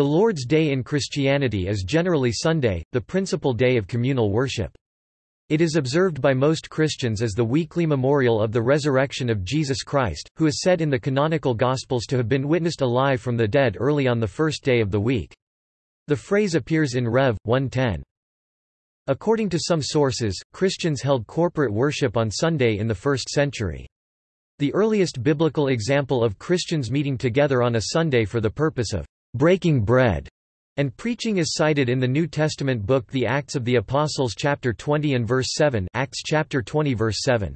The Lord's Day in Christianity is generally Sunday, the principal day of communal worship. It is observed by most Christians as the weekly memorial of the resurrection of Jesus Christ, who is said in the canonical Gospels to have been witnessed alive from the dead early on the first day of the week. The phrase appears in Rev. 110. According to some sources, Christians held corporate worship on Sunday in the first century. The earliest biblical example of Christians meeting together on a Sunday for the purpose of breaking bread and preaching is cited in the New Testament book The Acts of the Apostles chapter 20 and verse 7 Acts chapter 20 verse 7.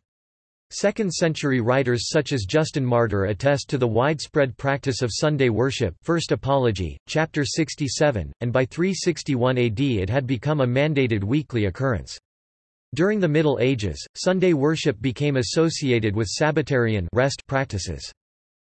Second-century writers such as Justin Martyr attest to the widespread practice of Sunday worship First Apology, chapter 67, and by 361 AD it had become a mandated weekly occurrence. During the Middle Ages, Sunday worship became associated with Sabbatarian rest practices.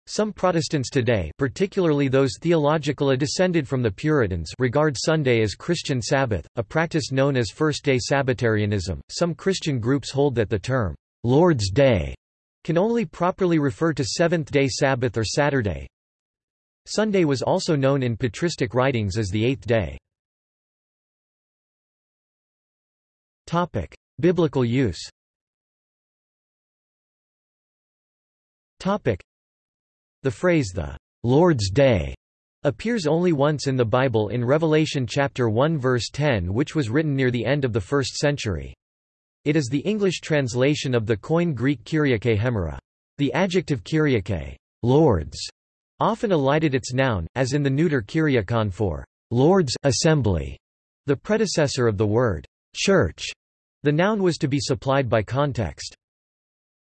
Some Protestants today particularly those theologically descended from the Puritans regard Sunday as Christian Sabbath, a practice known as First-day Sabbatarianism. Some Christian groups hold that the term, Lord's Day, can only properly refer to Seventh-day Sabbath or Saturday. Sunday was also known in patristic writings as the eighth day. Biblical use the phrase the Lord's Day appears only once in the Bible in Revelation chapter 1 verse 10 which was written near the end of the 1st century. It is the English translation of the Koine Greek Kyriake hemera. The adjective Kyriake, Lord's, often elided its noun, as in the neuter Kyriakon for Lord's assembly, the predecessor of the word church. The noun was to be supplied by context.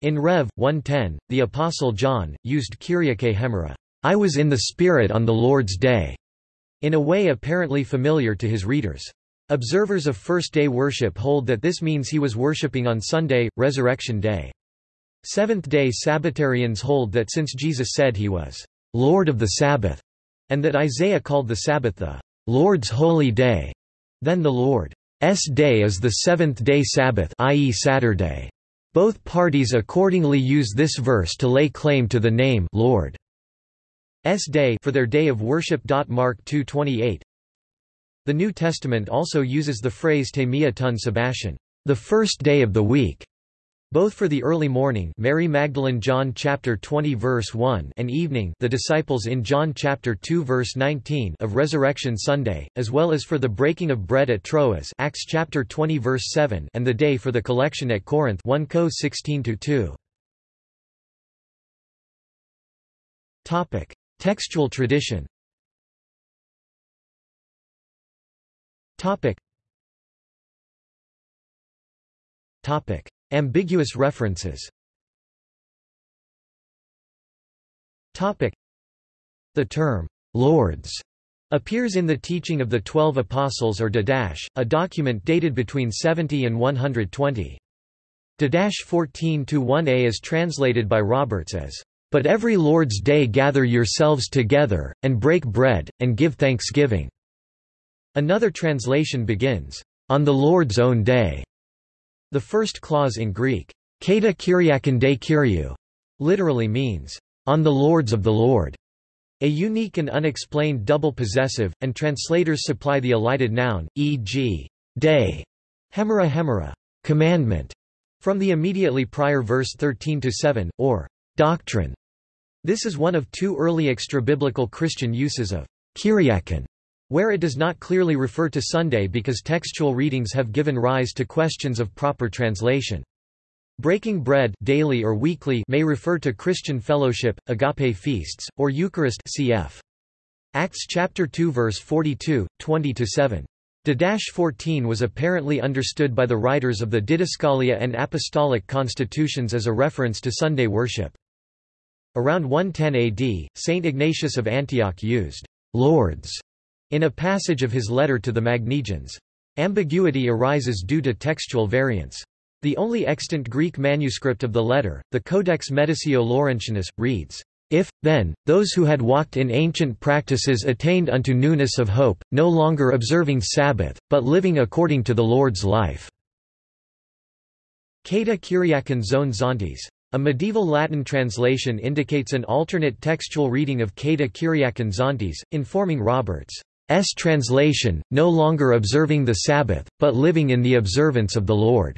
In Rev. 110, the Apostle John, used Kyriake hemera, I was in the Spirit on the Lord's day, in a way apparently familiar to his readers. Observers of first-day worship hold that this means he was worshipping on Sunday, Resurrection Day. Seventh-day Sabbatarians hold that since Jesus said he was Lord of the Sabbath, and that Isaiah called the Sabbath the Lord's holy day, then the Lord's day is the seventh-day Sabbath i.e. Saturday. Both parties accordingly use this verse to lay claim to the name Lord's Day for their day of worship. Mark 2:28. The New Testament also uses the phrase Temia tun Sebastian, the first day of the week, both for the early morning Mary Magdalene John chapter 20 verse 1 and evening the disciples in John chapter 2 verse 19 of Resurrection Sunday, as well as for the breaking of bread at Troas Acts chapter 20 verse 7 and the day for the collection at Corinth 1 Co 16 to 2 Topic: Textual tradition. Topic. Topic: Ambiguous references The term, "'Lords' appears in the Teaching of the Twelve Apostles or Didache, a document dated between 70 and 120. Didache 14-1a is translated by Roberts as, "'But every Lord's day gather yourselves together, and break bread, and give thanksgiving." Another translation begins, "'On the Lord's own day' The first clause in Greek, kata kyriakon de kyriou, literally means, on the lords of the Lord, a unique and unexplained double possessive, and translators supply the elided noun, e.g., day, hemera hemera, commandment, from the immediately prior verse 13-7, or doctrine. This is one of two early extra-biblical Christian uses of kyriakon, where it does not clearly refer to Sunday because textual readings have given rise to questions of proper translation. Breaking bread daily or weekly may refer to Christian fellowship, agape feasts, or Eucharist cf. Acts chapter 2 verse 42, 20-7. Didache 14 was apparently understood by the writers of the Didascalia and Apostolic Constitutions as a reference to Sunday worship. Around 110 AD, Saint Ignatius of Antioch used «lords» in a passage of his letter to the Magnesians. Ambiguity arises due to textual variance. The only extant Greek manuscript of the letter, the Codex Mediceo Laurentianus, reads, If, then, those who had walked in ancient practices attained unto newness of hope, no longer observing Sabbath, but living according to the Lord's life. Kata Kyriakon zone zontes. A medieval Latin translation indicates an alternate textual reading of Cata Kyriakon Zontes, informing Roberts' translation, no longer observing the Sabbath, but living in the observance of the Lord's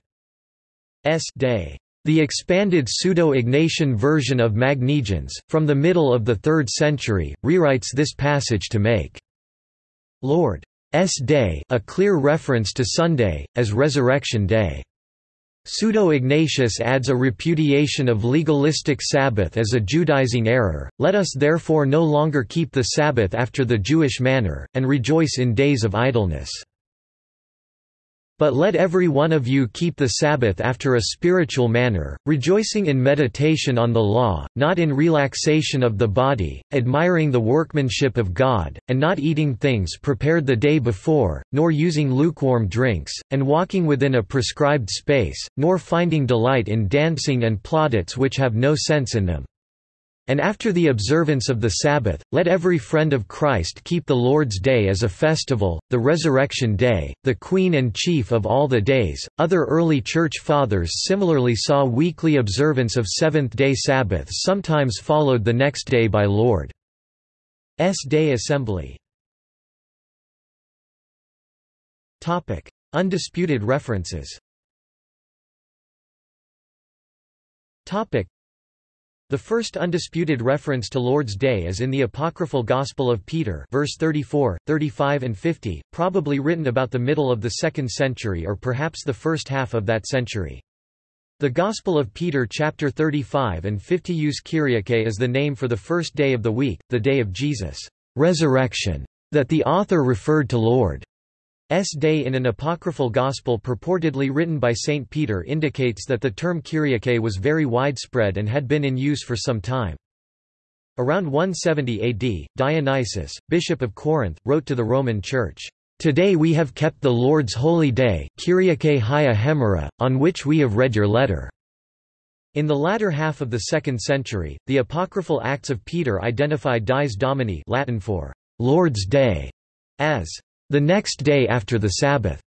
day. The expanded Pseudo-Ignatian version of Magnesians, from the middle of the 3rd century, rewrites this passage to make Lord's Day a clear reference to Sunday, as Resurrection Day. Pseudo-Ignatius adds a repudiation of legalistic Sabbath as a Judaizing error, let us therefore no longer keep the Sabbath after the Jewish manner, and rejoice in days of idleness. But let every one of you keep the Sabbath after a spiritual manner, rejoicing in meditation on the law, not in relaxation of the body, admiring the workmanship of God, and not eating things prepared the day before, nor using lukewarm drinks, and walking within a prescribed space, nor finding delight in dancing and plaudits which have no sense in them. And after the observance of the Sabbath, let every friend of Christ keep the Lord's Day as a festival, the Resurrection Day, the queen and chief of all the days. Other early Church Fathers similarly saw weekly observance of Seventh day Sabbath sometimes followed the next day by Lord's Day Assembly. Undisputed references the first undisputed reference to Lord's Day is in the apocryphal Gospel of Peter verse 34, 35 and 50, probably written about the middle of the 2nd century or perhaps the first half of that century. The Gospel of Peter chapter 35 and 50 use Kyriake as the name for the first day of the week, the day of Jesus' resurrection, that the author referred to Lord. S. Day in an apocryphal gospel purportedly written by St. Peter indicates that the term Kyriake was very widespread and had been in use for some time. Around 170 AD, Dionysius, bishop of Corinth, wrote to the Roman Church, Today we have kept the Lord's holy day, Kyriake Hia Hemera, on which we have read your letter. In the latter half of the 2nd century, the apocryphal Acts of Peter identified Dies Domini Latin for Lord's Day as the next day after the Sabbath,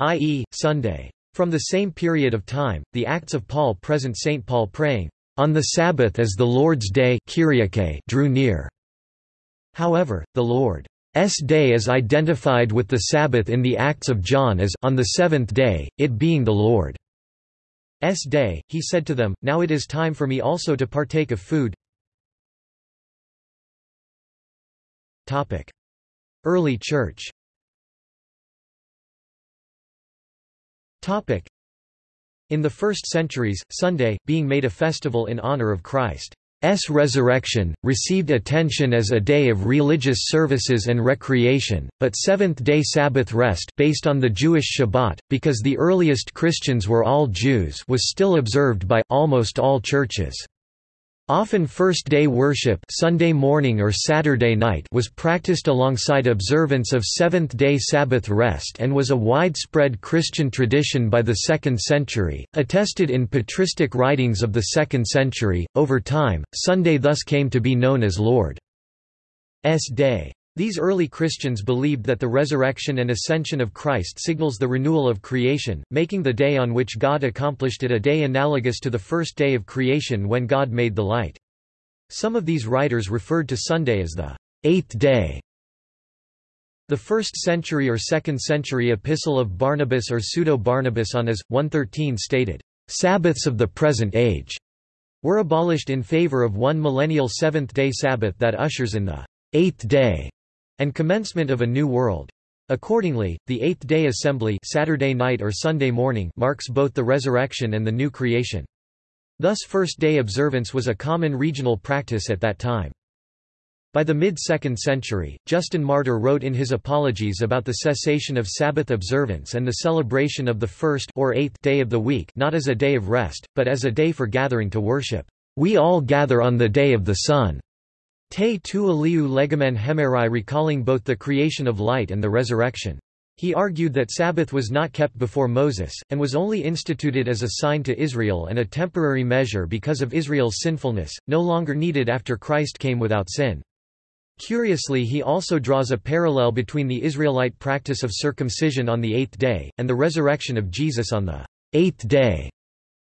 i.e., Sunday. From the same period of time, the Acts of Paul present St. Paul praying, on the Sabbath as the Lord's day drew near. However, the Lord's day is identified with the Sabbath in the Acts of John as on the seventh day, it being the Lord's day, he said to them, Now it is time for me also to partake of food. Early Church In the first centuries, Sunday, being made a festival in honor of Christ's resurrection, received attention as a day of religious services and recreation, but seventh-day Sabbath rest based on the Jewish Shabbat, because the earliest Christians were all Jews was still observed by almost all churches. Often first-day worship Sunday morning or Saturday night was practiced alongside observance of seventh-day Sabbath rest and was a widespread Christian tradition by the 2nd century, attested in patristic writings of the 2nd century. Over time, Sunday thus came to be known as Lord's Day. These early Christians believed that the resurrection and ascension of Christ signals the renewal of creation, making the day on which God accomplished it a day analogous to the first day of creation when God made the light. Some of these writers referred to Sunday as the eighth day. The 1st century or 2nd century epistle of Barnabas or Pseudo-Barnabas on as, 113 stated, "...Sabbaths of the present age," were abolished in favor of one millennial seventh-day Sabbath that ushers in the eighth day and commencement of a new world. Accordingly, the Eighth-day Assembly Saturday night or Sunday morning marks both the resurrection and the new creation. Thus first-day observance was a common regional practice at that time. By the mid-2nd century, Justin Martyr wrote in his Apologies about the cessation of Sabbath observance and the celebration of the first or eighth day of the week not as a day of rest, but as a day for gathering to worship. We all gather on the day of the sun. Te tu aliu legamen hemerai recalling both the creation of light and the resurrection. He argued that Sabbath was not kept before Moses, and was only instituted as a sign to Israel and a temporary measure because of Israel's sinfulness, no longer needed after Christ came without sin. Curiously he also draws a parallel between the Israelite practice of circumcision on the eighth day, and the resurrection of Jesus on the eighth day.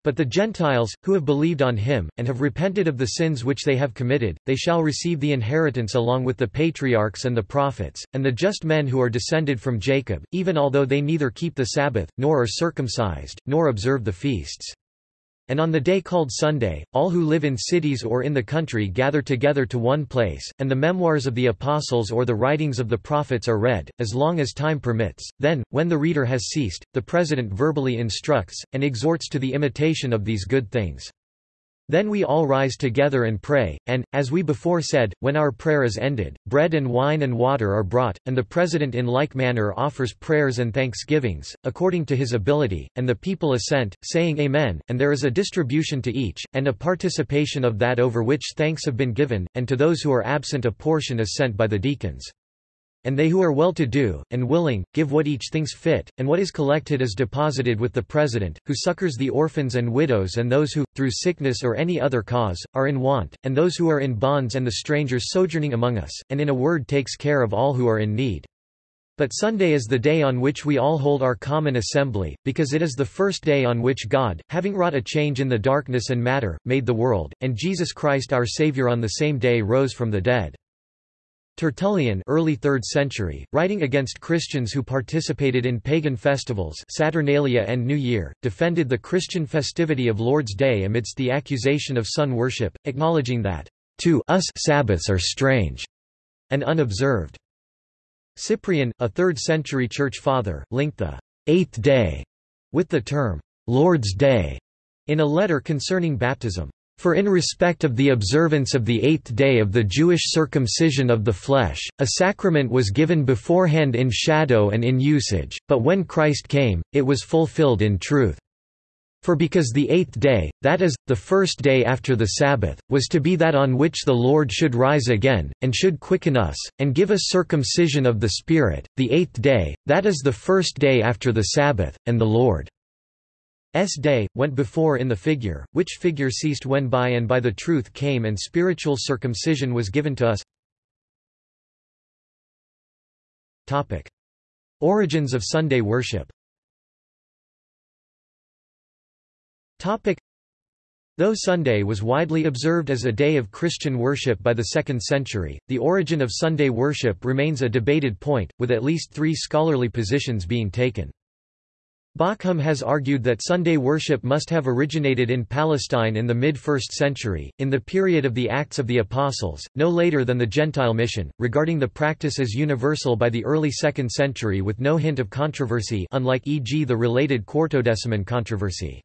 But the Gentiles, who have believed on him, and have repented of the sins which they have committed, they shall receive the inheritance along with the patriarchs and the prophets, and the just men who are descended from Jacob, even although they neither keep the Sabbath, nor are circumcised, nor observe the feasts. And on the day called Sunday, all who live in cities or in the country gather together to one place, and the memoirs of the apostles or the writings of the prophets are read, as long as time permits. Then, when the reader has ceased, the president verbally instructs, and exhorts to the imitation of these good things. Then we all rise together and pray, and, as we before said, when our prayer is ended, bread and wine and water are brought, and the President in like manner offers prayers and thanksgivings, according to his ability, and the people assent, saying Amen, and there is a distribution to each, and a participation of that over which thanks have been given, and to those who are absent a portion is sent by the deacons. And they who are well-to-do, and willing, give what each thinks fit, and what is collected is deposited with the President, who succors the orphans and widows and those who, through sickness or any other cause, are in want, and those who are in bonds and the strangers sojourning among us, and in a word takes care of all who are in need. But Sunday is the day on which we all hold our common assembly, because it is the first day on which God, having wrought a change in the darkness and matter, made the world, and Jesus Christ our Saviour on the same day rose from the dead. Tertullian early 3rd century, writing against Christians who participated in pagan festivals Saturnalia and New Year, defended the Christian festivity of Lord's Day amidst the accusation of sun worship, acknowledging that, "...to us Sabbaths are strange," and unobserved. Cyprian, a 3rd-century church father, linked the eighth day with the term Lord's Day in a letter concerning baptism. For in respect of the observance of the eighth day of the Jewish circumcision of the flesh, a sacrament was given beforehand in shadow and in usage, but when Christ came, it was fulfilled in truth. For because the eighth day, that is, the first day after the Sabbath, was to be that on which the Lord should rise again, and should quicken us, and give us circumcision of the Spirit, the eighth day, that is the first day after the Sabbath, and the Lord S day, went before in the figure, which figure ceased when by and by the truth came and spiritual circumcision was given to us. Topic. Origins of Sunday worship Topic. Though Sunday was widely observed as a day of Christian worship by the 2nd century, the origin of Sunday worship remains a debated point, with at least three scholarly positions being taken. Bauckham has argued that Sunday worship must have originated in Palestine in the mid-1st century, in the period of the Acts of the Apostles, no later than the Gentile mission, regarding the practice as universal by the early 2nd century with no hint of controversy unlike e.g. the related Quartodeciman controversy.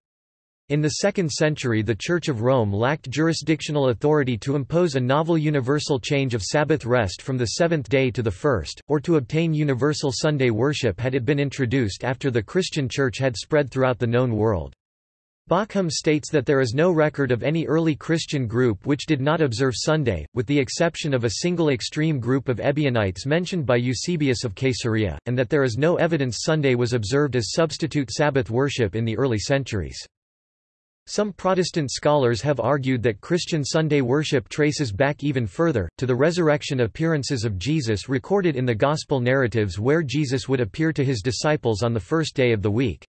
In the 2nd century the Church of Rome lacked jurisdictional authority to impose a novel universal change of Sabbath rest from the seventh day to the first, or to obtain universal Sunday worship had it been introduced after the Christian Church had spread throughout the known world. Bauckham states that there is no record of any early Christian group which did not observe Sunday, with the exception of a single extreme group of Ebionites mentioned by Eusebius of Caesarea, and that there is no evidence Sunday was observed as substitute Sabbath worship in the early centuries. Some Protestant scholars have argued that Christian Sunday worship traces back even further, to the resurrection appearances of Jesus recorded in the Gospel narratives where Jesus would appear to his disciples on the first day of the week.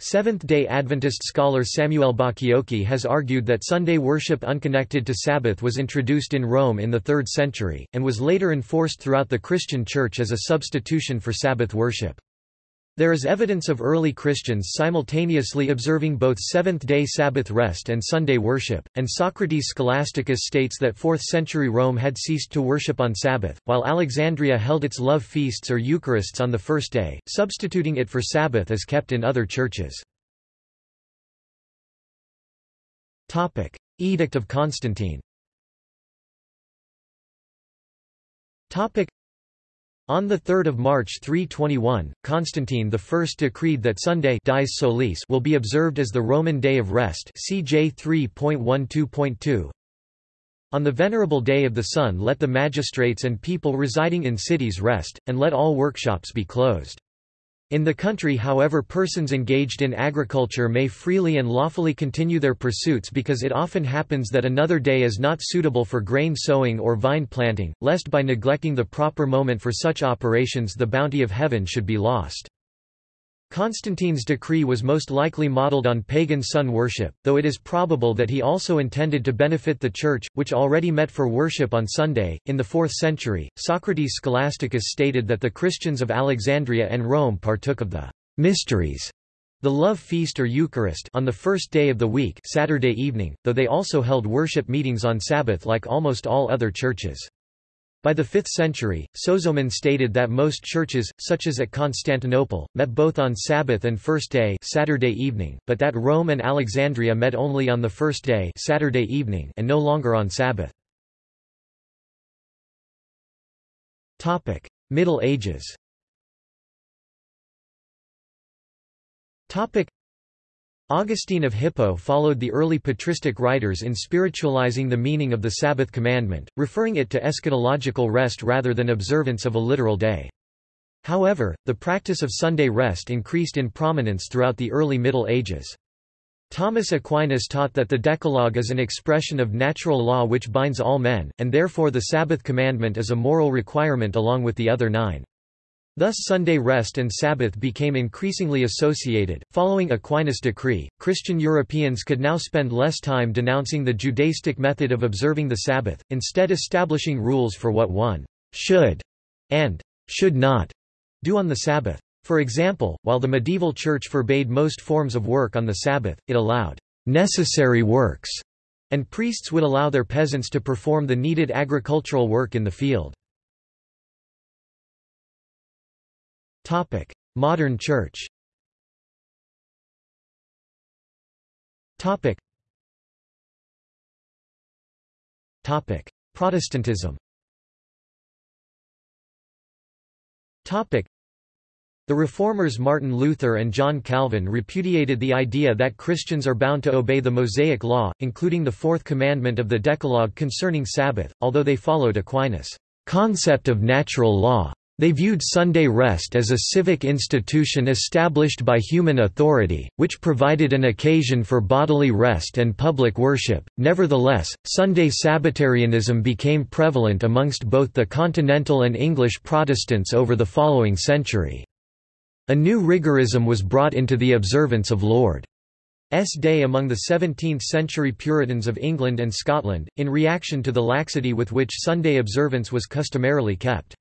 Seventh-day Adventist scholar Samuel Bacchiocchi has argued that Sunday worship unconnected to Sabbath was introduced in Rome in the 3rd century, and was later enforced throughout the Christian Church as a substitution for Sabbath worship. There is evidence of early Christians simultaneously observing both Seventh-day Sabbath rest and Sunday worship, and Socrates Scholasticus states that 4th-century Rome had ceased to worship on Sabbath, while Alexandria held its love feasts or Eucharists on the first day, substituting it for Sabbath as kept in other churches. Edict of Constantine on 3 March 321, Constantine I decreed that Sunday dies Solis will be observed as the Roman Day of Rest CJ 3.12.2. On the venerable day of the sun let the magistrates and people residing in cities rest, and let all workshops be closed. In the country however persons engaged in agriculture may freely and lawfully continue their pursuits because it often happens that another day is not suitable for grain sowing or vine planting, lest by neglecting the proper moment for such operations the bounty of heaven should be lost. Constantine's decree was most likely modeled on pagan sun worship, though it is probable that he also intended to benefit the Church, which already met for worship on Sunday. In the 4th century, Socrates Scholasticus stated that the Christians of Alexandria and Rome partook of the mysteries, the love feast or Eucharist, on the first day of the week, Saturday evening, though they also held worship meetings on Sabbath like almost all other churches. By the 5th century, Sozomen stated that most churches, such as at Constantinople, met both on Sabbath and first day Saturday evening, but that Rome and Alexandria met only on the first day Saturday evening and no longer on Sabbath. Middle Ages Augustine of Hippo followed the early patristic writers in spiritualizing the meaning of the Sabbath commandment, referring it to eschatological rest rather than observance of a literal day. However, the practice of Sunday rest increased in prominence throughout the early Middle Ages. Thomas Aquinas taught that the Decalogue is an expression of natural law which binds all men, and therefore the Sabbath commandment is a moral requirement along with the other nine. Thus Sunday rest and Sabbath became increasingly associated. Following Aquinas' decree, Christian Europeans could now spend less time denouncing the Judaistic method of observing the Sabbath, instead establishing rules for what one should and should not do on the Sabbath. For example, while the medieval church forbade most forms of work on the Sabbath, it allowed necessary works, and priests would allow their peasants to perform the needed agricultural work in the field. Modern Church Topic: Protestantism Topic. the Reformers Martin Luther and John Calvin repudiated the idea that Christians are bound to obey the Mosaic Law, including the fourth commandment of the Decalogue concerning Sabbath, although they followed Aquinas' concept of natural law. They viewed Sunday rest as a civic institution established by human authority, which provided an occasion for bodily rest and public worship. Nevertheless, Sunday Sabbatarianism became prevalent amongst both the continental and English Protestants over the following century. A new rigorism was brought into the observance of Lord's Day among the 17th-century Puritans of England and Scotland, in reaction to the laxity with which Sunday observance was customarily kept.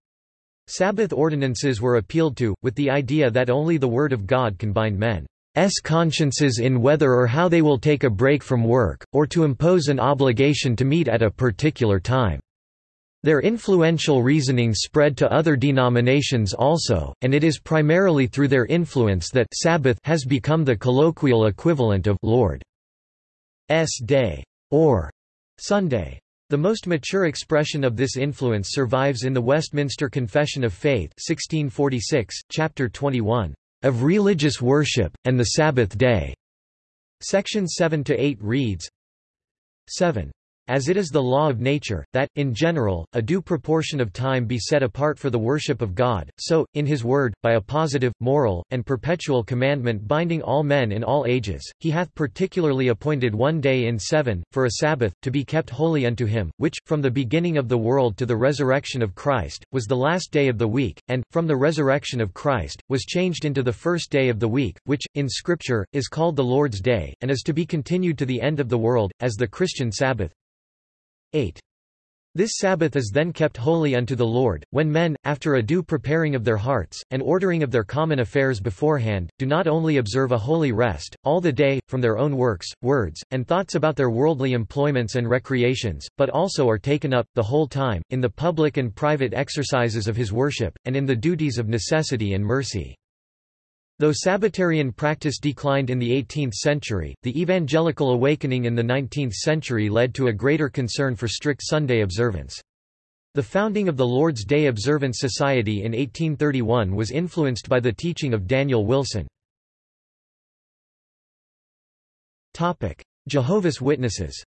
Sabbath ordinances were appealed to, with the idea that only the Word of God can bind men's consciences in whether or how they will take a break from work, or to impose an obligation to meet at a particular time. Their influential reasoning spread to other denominations also, and it is primarily through their influence that Sabbath has become the colloquial equivalent of Lord's Day or Sunday. The most mature expression of this influence survives in the Westminster Confession of Faith 1646, chapter 21, "...of religious worship, and the Sabbath day." Section 7–8 reads, 7 as it is the law of nature, that, in general, a due proportion of time be set apart for the worship of God, so, in his word, by a positive, moral, and perpetual commandment binding all men in all ages, he hath particularly appointed one day in seven, for a Sabbath, to be kept holy unto him, which, from the beginning of the world to the resurrection of Christ, was the last day of the week, and, from the resurrection of Christ, was changed into the first day of the week, which, in Scripture, is called the Lord's Day, and is to be continued to the end of the world, as the Christian Sabbath. 8. This Sabbath is then kept holy unto the Lord, when men, after a due preparing of their hearts, and ordering of their common affairs beforehand, do not only observe a holy rest, all the day, from their own works, words, and thoughts about their worldly employments and recreations, but also are taken up, the whole time, in the public and private exercises of his worship, and in the duties of necessity and mercy. Though Sabbatarian practice declined in the 18th century, the evangelical awakening in the 19th century led to a greater concern for strict Sunday observance. The founding of the Lord's Day Observance Society in 1831 was influenced by the teaching of Daniel Wilson. Jehovah's Witnesses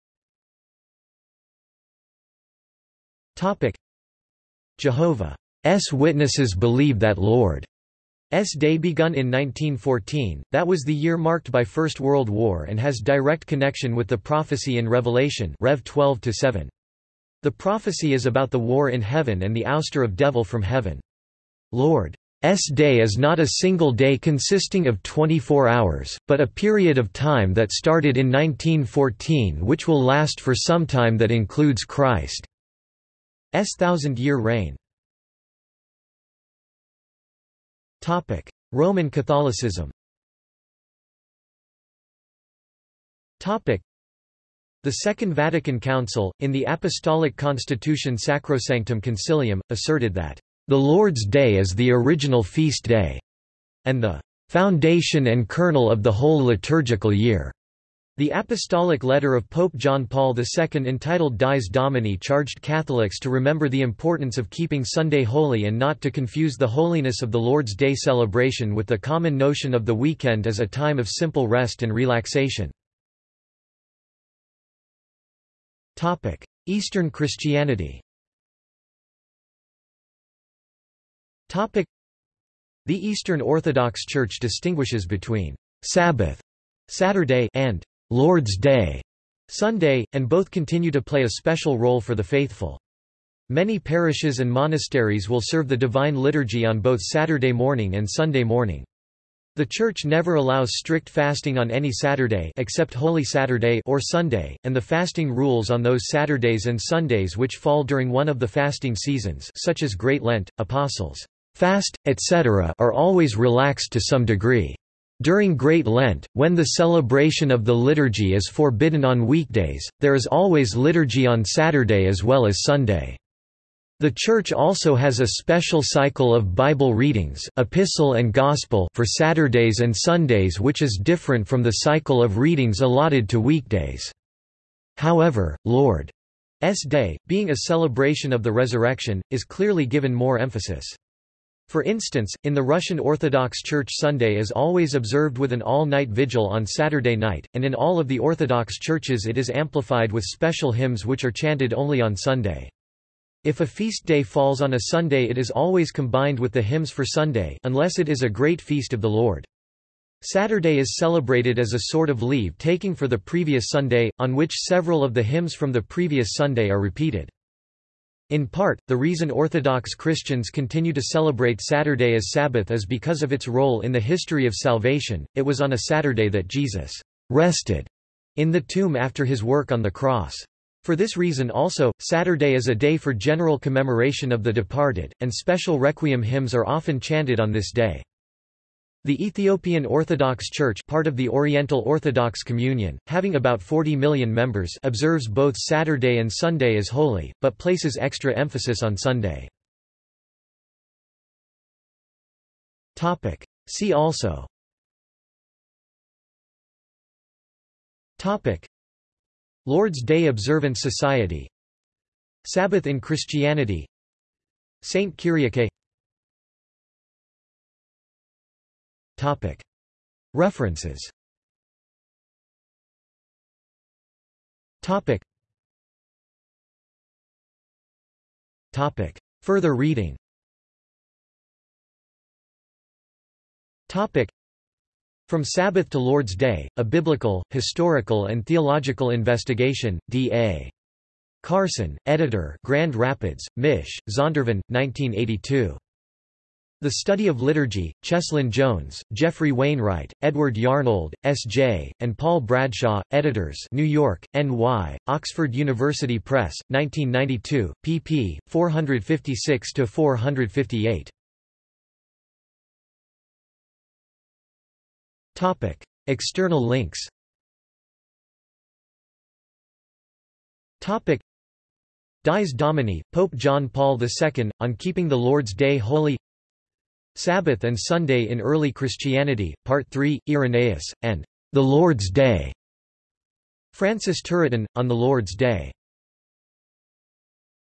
Jehovah's Witnesses believe that Lord S Day begun in 1914, that was the year marked by First World War and has direct connection with the prophecy in Revelation Rev 12 -7. The prophecy is about the war in heaven and the ouster of devil from heaven. Lord's day is not a single day consisting of 24 hours, but a period of time that started in 1914 which will last for some time that includes Christ's thousand-year reign. Roman Catholicism Topic: the Second Vatican Council, in the Apostolic Constitution Sacrosanctum Concilium, asserted that, "...the Lord's Day is the original feast day," and the "...foundation and kernel of the whole liturgical year." The apostolic letter of Pope John Paul II entitled Dies Domini charged Catholics to remember the importance of keeping Sunday holy and not to confuse the holiness of the Lord's Day celebration with the common notion of the weekend as a time of simple rest and relaxation. Eastern Christianity The Eastern Orthodox Church distinguishes between Sabbath Saturday and Lord's Day Sunday, and both continue to play a special role for the faithful. Many parishes and monasteries will serve the Divine Liturgy on both Saturday morning and Sunday morning. The Church never allows strict fasting on any Saturday except Holy Saturday or Sunday, and the fasting rules on those Saturdays and Sundays which fall during one of the fasting seasons such as Great Lent, Apostles' fast, etc. are always relaxed to some degree. During Great Lent, when the celebration of the liturgy is forbidden on weekdays, there is always liturgy on Saturday as well as Sunday. The Church also has a special cycle of Bible readings Epistle and Gospel for Saturdays and Sundays which is different from the cycle of readings allotted to weekdays. However, Lord's Day, being a celebration of the resurrection, is clearly given more emphasis. For instance, in the Russian Orthodox Church Sunday is always observed with an all-night vigil on Saturday night, and in all of the Orthodox churches it is amplified with special hymns which are chanted only on Sunday. If a feast day falls on a Sunday it is always combined with the hymns for Sunday unless it is a great feast of the Lord. Saturday is celebrated as a sort of leave-taking for the previous Sunday, on which several of the hymns from the previous Sunday are repeated. In part, the reason Orthodox Christians continue to celebrate Saturday as Sabbath is because of its role in the history of salvation. It was on a Saturday that Jesus rested in the tomb after his work on the cross. For this reason also, Saturday is a day for general commemoration of the departed, and special requiem hymns are often chanted on this day. The Ethiopian Orthodox Church part of the Oriental Orthodox Communion, having about 40 million members observes both Saturday and Sunday as holy, but places extra emphasis on Sunday. See also. Lord's Day Observance Society. Sabbath in Christianity. Saint Kyriake References Further reading from Sabbath to Lord's Day, A Biblical, Historical and Theological Investigation, D.A. Carson, editor Grand Rapids, Mich., Zondervan, 1982. The Study of Liturgy, Cheslyn Jones, Geoffrey Wainwright, Edward Yarnold, S.J., and Paul Bradshaw, editors New York, N.Y., Oxford University Press, 1992, pp. 456–458. Topic: External links. Topic: Dies Domini, Pope John Paul II, on keeping the Lord's Day holy. Sabbath and Sunday in Early Christianity, Part 3, Irenaeus, and the Lord's Day. Francis Turretin, on the Lord's Day.